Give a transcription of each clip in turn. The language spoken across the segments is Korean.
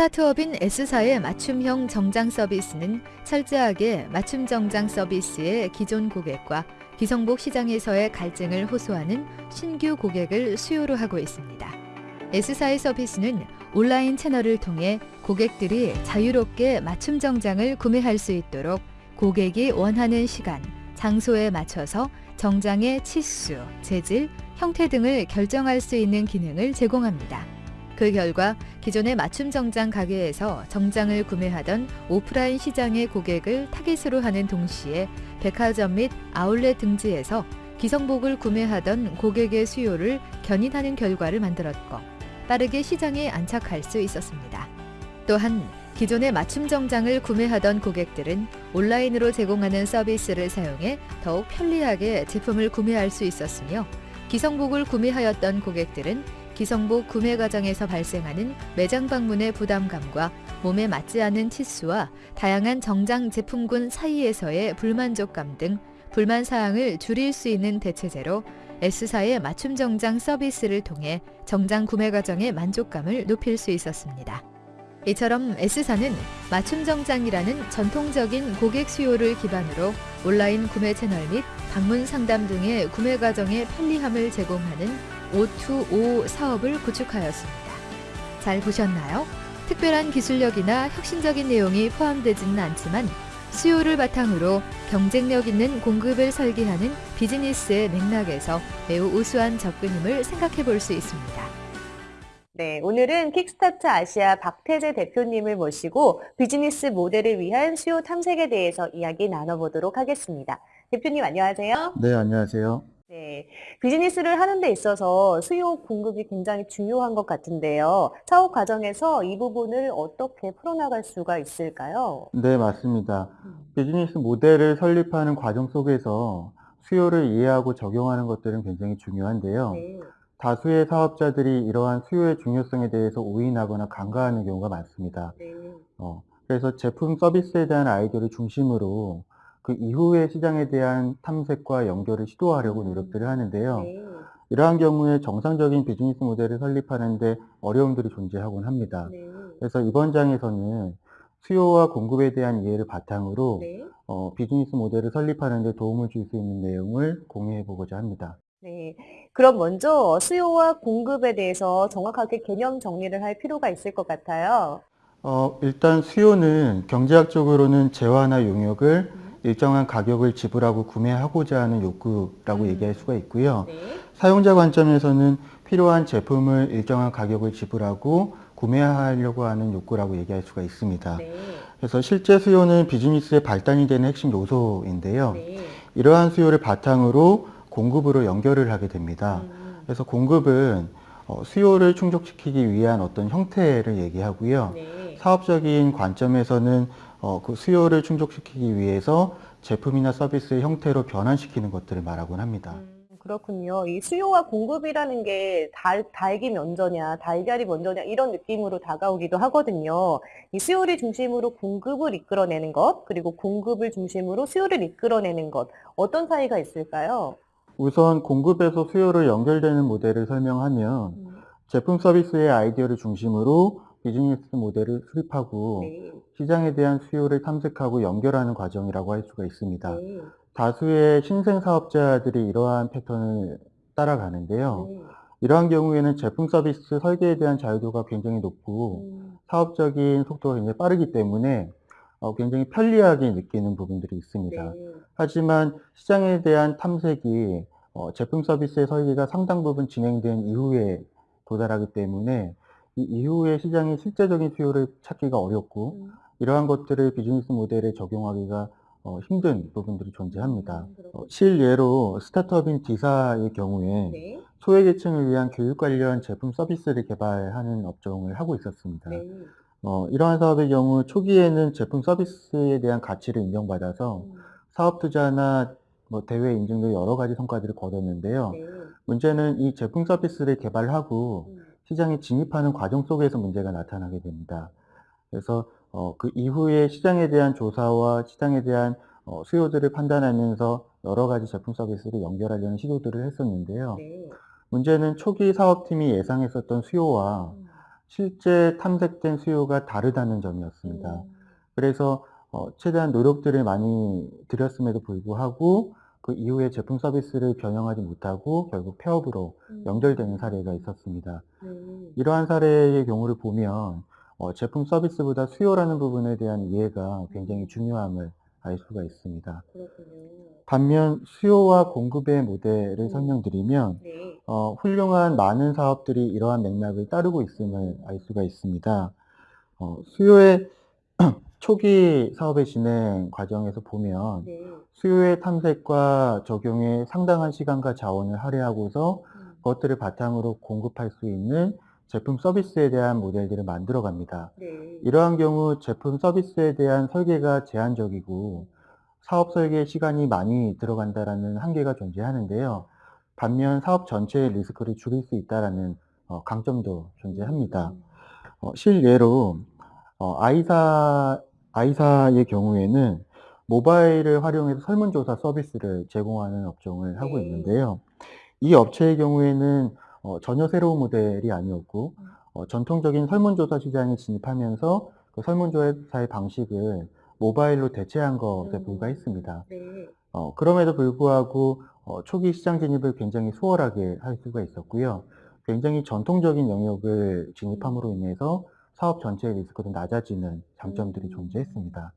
스타트업인 S사의 맞춤형 정장 서비스는 철저하게 맞춤 정장 서비스의 기존 고객과 기성복 시장에서의 갈증을 호소하는 신규 고객을 수요로 하고 있습니다. S사의 서비스는 온라인 채널을 통해 고객들이 자유롭게 맞춤 정장을 구매할 수 있도록 고객이 원하는 시간, 장소에 맞춰서 정장의 치수, 재질, 형태 등을 결정할 수 있는 기능을 제공합니다. 그 결과 기존의 맞춤 정장 가게에서 정장을 구매하던 오프라인 시장의 고객을 타깃으로 하는 동시에 백화점 및 아울렛 등지에서 기성복을 구매하던 고객의 수요를 견인하는 결과를 만들었고 빠르게 시장에 안착할 수 있었습니다. 또한 기존의 맞춤 정장을 구매하던 고객들은 온라인으로 제공하는 서비스를 사용해 더욱 편리하게 제품을 구매할 수 있었으며 기성복을 구매하였던 고객들은 기성복 구매 과정에서 발생하는 매장 방문의 부담감과 몸에 맞지 않은 치수와 다양한 정장 제품군 사이에서의 불만족감 등 불만 사항을 줄일 수 있는 대체제로 S사의 맞춤 정장 서비스를 통해 정장 구매 과정의 만족감을 높일 수 있었습니다. 이처럼 S사는 맞춤 정장이라는 전통적인 고객 수요를 기반으로 온라인 구매 채널 및 방문 상담 등의 구매 과정의 편리함을 제공하는 O2O 사업을 구축하였습니다. 잘 보셨나요? 특별한 기술력이나 혁신적인 내용이 포함되지는 않지만 수요를 바탕으로 경쟁력 있는 공급을 설계하는 비즈니스의 맥락에서 매우 우수한 접근임을 생각해 볼 수 있습니다. 네, 오늘은 킥스타트 아시아 박태재 대표님을 모시고 비즈니스 모델을 위한 수요 탐색에 대해서 이야기 나눠보도록 하겠습니다. 대표님 안녕하세요. 네, 안녕하세요. 네, 비즈니스를 하는 데 있어서 수요 공급이 굉장히 중요한 것 같은데요. 사업 과정에서 이 부분을 어떻게 풀어나갈 수가 있을까요? 네, 맞습니다. 비즈니스 모델을 설립하는 과정 속에서 수요를 이해하고 적용하는 것들은 굉장히 중요한데요. 네, 다수의 사업자들이 이러한 수요의 중요성에 대해서 오인하거나 간과하는 경우가 많습니다. 네, 어, 그래서 제품 서비스에 대한 아이디어를 중심으로 그 이후의 시장에 대한 탐색과 연결을 시도하려고 노력들을 하는데요. 네, 이러한 경우에 정상적인 비즈니스 모델을 설립하는데 어려움들이 존재하곤 합니다. 네, 그래서 이번 장에서는 수요와 공급에 대한 이해를 바탕으로 네. 어, 비즈니스 모델을 설립하는 데 도움을 줄 수 있는 내용을 공유해 보고자 합니다. 네. 그럼 먼저 수요와 공급에 대해서 정확하게 개념 정리를 할 필요가 있을 것 같아요. 어, 일단 수요는 경제학적으로는 재화나 용역을 일정한 가격을 지불하고 구매하고자 하는 욕구라고 음. 얘기할 수가 있고요. 네, 사용자 관점에서는 필요한 제품을 일정한 가격을 지불하고 구매하려고 하는 욕구라고 얘기할 수가 있습니다. 네, 그래서 실제 수요는 비즈니스의 발단이 되는 핵심 요소인데요. 네. 이러한 수요를 바탕으로 공급으로 연결을 하게 됩니다. 음, 그래서 공급은 어, 수요를 충족시키기 위한 어떤 형태를 얘기하고요. 네. 사업적인 관점에서는 어, 그 수요를 충족시키기 위해서 제품이나 서비스의 형태로 변환시키는 것들을 말하곤 합니다. 음, 그렇군요. 이 수요와 공급이라는 게 달, 닭이 먼저냐, 달걀이 먼저냐, 이런 느낌으로 다가오기도 하거든요. 이 수요를 중심으로 공급을 이끌어내는 것, 그리고 공급을 중심으로 수요를 이끌어내는 것, 어떤 차이가 있을까요? 우선 공급에서 수요를 연결되는 모델을 설명하면 음, 제품 서비스의 아이디어를 중심으로 비즈니스 모델을 수립하고 네, 시장에 대한 수요를 탐색하고 연결하는 과정이라고 할 수가 있습니다. 네, 다수의 신생 사업자들이 이러한 패턴을 따라가는데요. 네. 이러한 경우에는 제품 서비스 설계에 대한 자유도가 굉장히 높고 음, 사업적인 속도가 굉장히 빠르기 때문에 어, 굉장히 편리하게 느끼는 부분들이 있습니다. 네, 하지만 시장에 대한 탐색이 어, 제품 서비스의 설계가 상당 부분 진행된 이후에 도달하기 때문에 이 이후에 시장의 실제적인 수요를 찾기가 어렵고 음, 이러한 것들을 비즈니스 모델에 적용하기가 어, 힘든 부분들이 존재합니다. 음. 어, 실예로 스타트업인 디사의 경우에 네, 소외계층을 위한 교육 관련 제품 서비스를 개발하는 업종을 하고 있었습니다. 네, 어, 이러한 사업의 경우 초기에는 제품 서비스에 대한 가치를 인정받아서 음, 사업 투자나 뭐 대회 인증 등 여러 가지 성과들을 거뒀는데요. 네, 문제는 이 제품 서비스를 개발하고 음, 시장에 진입하는 과정 속에서 문제가 나타나게 됩니다. 그래서 어, 그 이후에 시장에 대한 조사와 시장에 대한 어, 수요들을 판단하면서 여러 가지 제품 서비스를 연결하려는 시도들을 했었는데요. 네, 문제는 초기 사업팀이 예상했었던 수요와 음, 실제 탐색된 수요가 다르다는 점이었습니다. 음. 그래서 어 최대한 노력들을 많이 들였음에도 불구하고 그 이후에 제품 서비스를 변형하지 못하고 결국 폐업으로 음. 연결되는 사례가 있었습니다. 네. 이러한 사례의 경우를 보면 어 제품 서비스보다 수요라는 부분에 대한 이해가 굉장히 중요함을 알 수가 있습니다. 그렇군요. 반면 수요와 공급의 모델을 음. 설명드리면 네. 어 훌륭한 많은 사업들이 이러한 맥락을 따르고 있음을 알 수가 있습니다. 어 수요의 초기 사업의 진행 과정에서 보면 네. 수요의 탐색과 적용에 상당한 시간과 자원을 할애하고서 음. 그것들을 바탕으로 공급할 수 있는 제품 서비스에 대한 모델들을 만들어 갑니다. 네. 이러한 경우 제품 서비스에 대한 설계가 제한적이고 사업 설계에 시간이 많이 들어간다라는 한계가 존재하는데요. 반면 사업 전체의 리스크를 줄일 수 있다라는 어 강점도 존재합니다. 음. 어 실예로 어 아이사 아이사의 경우에는 모바일을 활용해서 설문조사 서비스를 제공하는 업종을 하고 네. 있는데요. 이 업체의 경우에는 어 전혀 새로운 모델이 아니었고 음. 어 전통적인 설문조사 시장에 진입하면서 그 설문조사의 방식을 모바일로 대체한 것에 음. 불과했습니다. 네. 어 그럼에도 불구하고 어 초기 시장 진입을 굉장히 수월하게 할 수가 있었고요. 굉장히 전통적인 영역을 진입함으로 인해서 사업 전체의 리스크도 낮아지는 장점들이 음. 존재했습니다.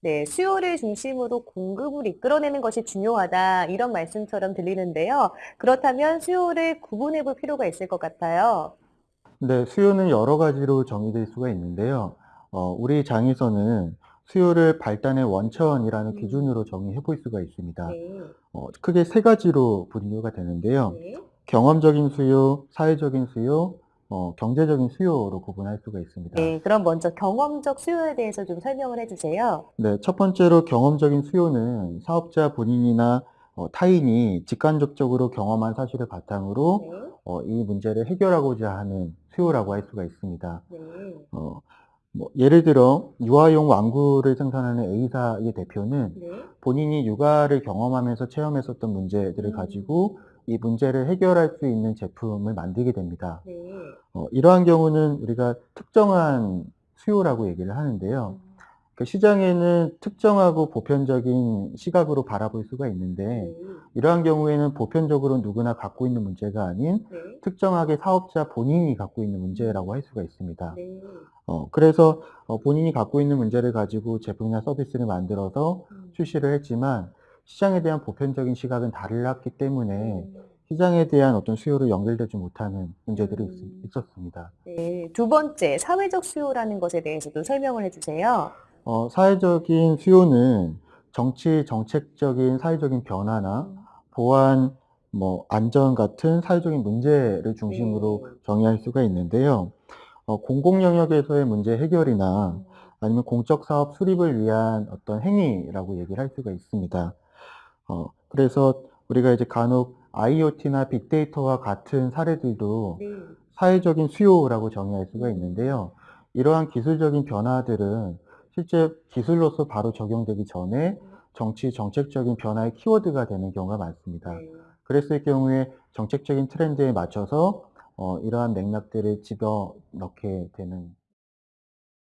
네. 수요를 중심으로 공급을 이끌어내는 것이 중요하다 이런 말씀처럼 들리는데요. 그렇다면 수요를 구분해 볼 필요가 있을 것 같아요. 네. 수요는 여러 가지로 정의될 수가 있는데요. 어 우리 장에서는 수요를 발단의 원천이라는 음. 기준으로 정의해 볼 수가 있습니다. 네. 어 크게 세 가지로 분류가 되는데요. 네. 경험적인 수요, 사회적인 수요, 어 경제적인 수요로 구분할 수가 있습니다. 네. 그럼 먼저 경험적 수요에 대해서 좀 설명을 해 주세요. 네. 첫 번째로 경험적인 수요는 사업자 본인이나 어 타인이 직간접적으로 경험한 사실을 바탕으로 네. 어 이 문제를 해결하고자 하는 수요라고 할 수가 있습니다. 네. 어 뭐 예를 들어 유아용 왕구를 생산하는 A사의 대표는 네. 본인이 육아를 경험하면서 체험했었던 문제들을 음. 가지고 이 문제를 해결할 수 있는 제품을 만들게 됩니다. 네. 어 이러한 경우는 우리가 특정한 수요라고 얘기를 하는데요. 음. 그 시장에는 특정하고 보편적인 시각으로 바라볼 수가 있는데 네. 이러한 경우에는 보편적으로 누구나 갖고 있는 문제가 아닌 네. 특정하게 사업자 본인이 갖고 있는 문제라고 할 수가 있습니다. 네. 어 그래서 어 본인이 갖고 있는 문제를 가지고 제품이나 서비스를 만들어서 음. 출시를 했지만 시장에 대한 보편적인 시각은 달랐기 때문에 음. 시장에 대한 어떤 수요로 연결되지 못하는 문제들이 있 음. 있었습니다. 네. 두 번째 사회적 수요라는 것에 대해서도 설명을 해 주세요. 어 사회적인 수요는 정치 정책적인 사회적인 변화나 음. 보안, 뭐 안전 같은 사회적인 문제를 중심으로 네. 정의할 수가 있는데요. 어 공공 영역에서의 문제 해결이나 음. 아니면 공적 사업 수립을 위한 어떤 행위라고 얘기를 할 수가 있습니다. 어 그래서 우리가 이제 간혹 IoT나 빅데이터와 같은 사례들도 네. 사회적인 수요라고 정의할 수가 음. 있는데요. 이러한 기술적인 변화들은 실제 기술로서 바로 적용되기 전에 음. 정치 정책적인 변화의 키워드가 되는 경우가 많습니다. 네. 그랬을 경우에 정책적인 트렌드에 맞춰서 어 이러한 맥락들을 집어 넣게 되는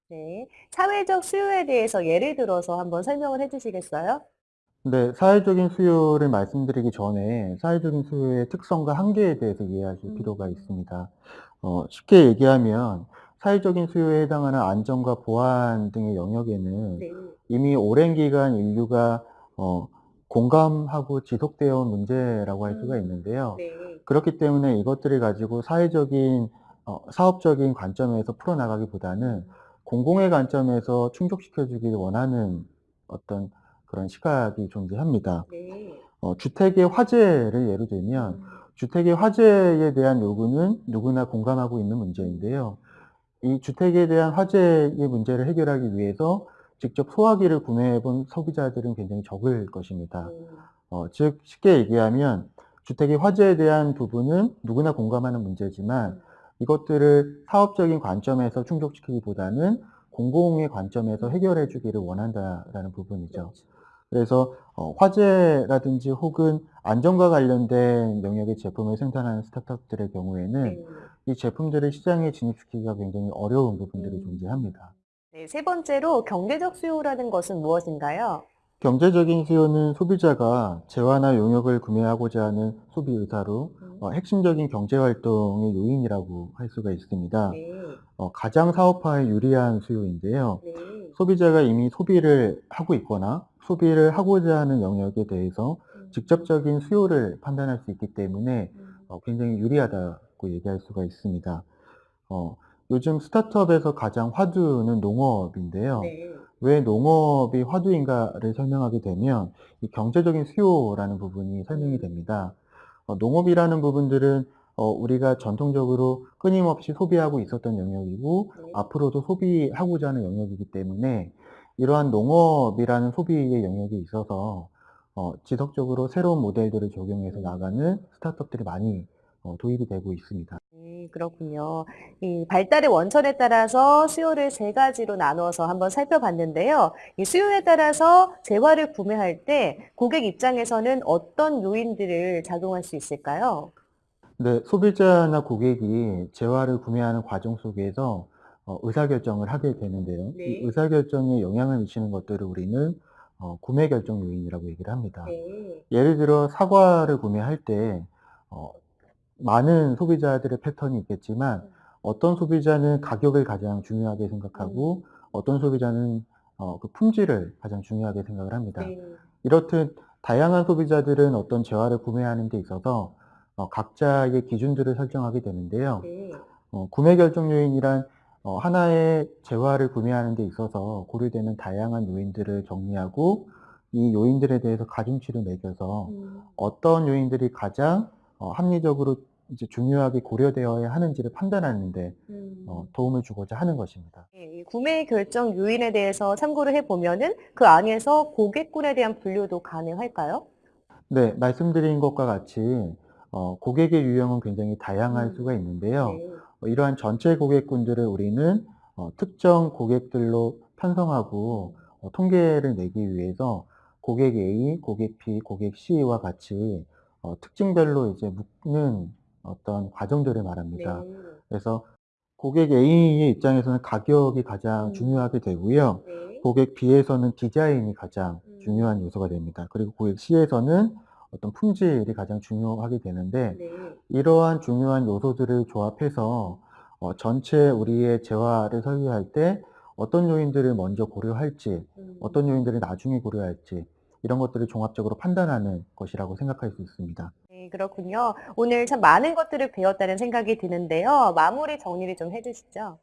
네. 사회적 수요에 대해서 예를 들어서 한번 설명을 해 주시겠어요? 네. 사회적인 수요를 말씀드리기 전에 사회적인 수요의 특성과 한계에 대해서 이해하실 필요가 음. 있습니다. 어 쉽게 얘기하면 사회적인 수요에 해당하는 안전과 보안 등의 영역에는 네. 이미 오랜 기간 인류가 어 공감하고 지속되어 온 문제라고 할 수가 음. 있는데요. 네. 그렇기 때문에 이것들을 가지고 사회적인 어 사업적인 관점에서 풀어나가기보다는 음. 공공의 관점에서 충족시켜 주기를 원하는 어떤 그런 시각이 존재합니다. 네. 어 주택의 화재를 예로 들면 음. 주택의 화재에 대한 요구는 누구나 공감하고 있는 음. 문제인데요. 이 주택에 대한 화재의 문제를 해결하기 위해서 직접 소화기를 구매해 본 소비자들은 굉장히 적을 것입니다. 네. 어즉 쉽게 얘기하면 주택의 화재에 대한 부분은 누구나 공감하는 문제지만 음. 이것들을 사업적인 관점에서 충족시키기보다는 공공의 관점에서 해결해 주기를 원한다라는 부분이죠. 그렇죠. 그래서 어 화재라든지 혹은 안전과 관련된 영역의 제품을 생산하는 스타트업들의 경우에는 네. 이 제품들을 시장에 진입시키기가 굉장히 어려운 부분들이 음. 존재합니다. 네, 세 번째로 경제적 수요라는 것은 무엇인가요? 경제적인 수요는 소비자가 재화나 용역을 구매하고자 하는 소비 의사로 음. 어, 핵심적인 경제 활동의 요인이라고 할 수가 있습니다. 네, 어, 가장 사업화에 유리한 수요인데요. 네. 소비자가 이미 소비를 하고 있거나 소비를 하고자 하는 영역에 대해서 음, 직접적인 수요를 판단할 수 있기 때문에 음, 어, 굉장히 유리하다고 얘기할 수가 있습니다. 어, 요즘 스타트업에서 가장 화두는 농업인데요. 네. 왜 농업이 화두인가를 설명하게 되면 이 경제적인 수요라는 부분이 설명이 됩니다. 어, 농업이라는 부분들은 어, 우리가 전통적으로 끊임없이 소비하고 있었던 영역이고 네. 앞으로도 소비하고자 하는 영역이기 때문에 이러한 농업이라는 소비의 영역에 있어서 어, 지속적으로 새로운 모델들을 적용해서 나가는 스타트업들이 많이 어, 도입이 되고 있습니다. 음, 그렇군요. 이 발달의 원천에 따라서 수요를 세 가지로 나누어서 한번 살펴봤는데요. 이 수요에 따라서 재화를 구매할 때 고객 입장에서는 어떤 요인들을 작용할 수 있을까요? 네, 소비자나 고객이 재화를 구매하는 과정 속에서 어, 의사결정을 하게 되는데요. 네. 이 의사결정에 영향을 미치는 것들을 우리는 어, 구매 결정 요인이라고 얘기를 합니다. 네. 예를 들어 사과를 구매할 때 어, 많은 소비자들의 패턴이 있겠지만 음. 어떤 소비자는 가격을 가장 중요하게 생각하고 어떤 소비자는 어, 그 품질을 가장 중요하게 생각을 합니다. 네. 이렇듯 다양한 소비자들은 어떤 재화를 구매하는 데 있어서 어, 각자의 기준들을 설정하게 되는데요. 네. 어, 구매 결정 요인이란 어, 하나의 재화를 구매하는 데 있어서 고려되는 다양한 요인들을 정리하고 이 요인들에 대해서 가중치를 매겨서 음, 어떤 요인들이 가장 어, 합리적으로 이제 중요하게 고려되어야 하는지를 판단하는데 음. 어, 도움을 주고자 하는 것입니다. 네, 이 구매 결정 요인에 대해서 참고를 해보면은 그 안에서 고객군에 대한 분류도 가능할까요? 네, 말씀드린 것과 같이 어, 고객의 유형은 굉장히 다양할 음. 수가 있는데요. 네. 어, 이러한 전체 고객군들을 우리는 어, 특정 고객들로 편성하고 어, 통계를 내기 위해서 고객 A, 고객 B, 고객 C와 같이 어, 특징별로 이제 묶는 어떤 과정들을 말합니다. 네. 그래서 고객 A의 입장에서는 가격이 가장 음. 중요하게 되고요. 네. 고객 B에서는 디자인이 가장 음. 중요한 요소가 됩니다. 그리고 고객 C에서는 어떤 품질이 가장 중요하게 되는데 네. 이러한 중요한 요소들을 조합해서 어, 전체 우리의 재화를 설계할 때 어떤 요인들을 먼저 고려할지, 음. 어떤 요인들을 나중에 고려할지 이런 것들을 종합적으로 판단하는 것이라고 생각할 수 있습니다. 네, 그렇군요. 오늘 참 많은 것들을 배웠다는 생각이 드는데요. 마무리 정리를 좀 해주시죠.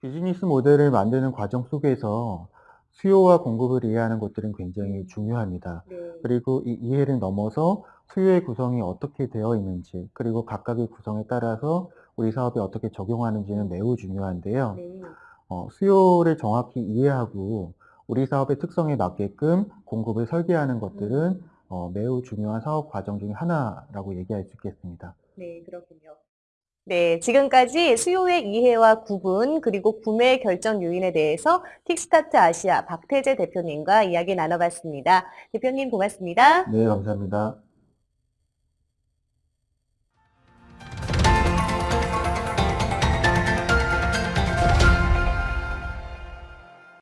비즈니스 모델을 만드는 과정 속에서 수요와 공급을 이해하는 것들은 굉장히 중요합니다. 네. 그리고 이 이해를 넘어서 수요의 구성이 어떻게 되어 있는지, 그리고 각각의 구성에 따라서 우리 사업에 어떻게 적용하는지는 매우 중요한데요. 네. 어, 수요를 정확히 이해하고 우리 사업의 특성에 맞게끔 공급을 설계하는 것들은 어, 매우 중요한 사업 과정 중에 하나라고 얘기할 수 있겠습니다. 네, 그렇군요. 네, 지금까지 수요의 이해와 구분, 그리고 구매 결정 요인에 대해서 틱스타트 아시아 박태재 대표님과 이야기 나눠봤습니다. 대표님 고맙습니다. 네, 감사합니다.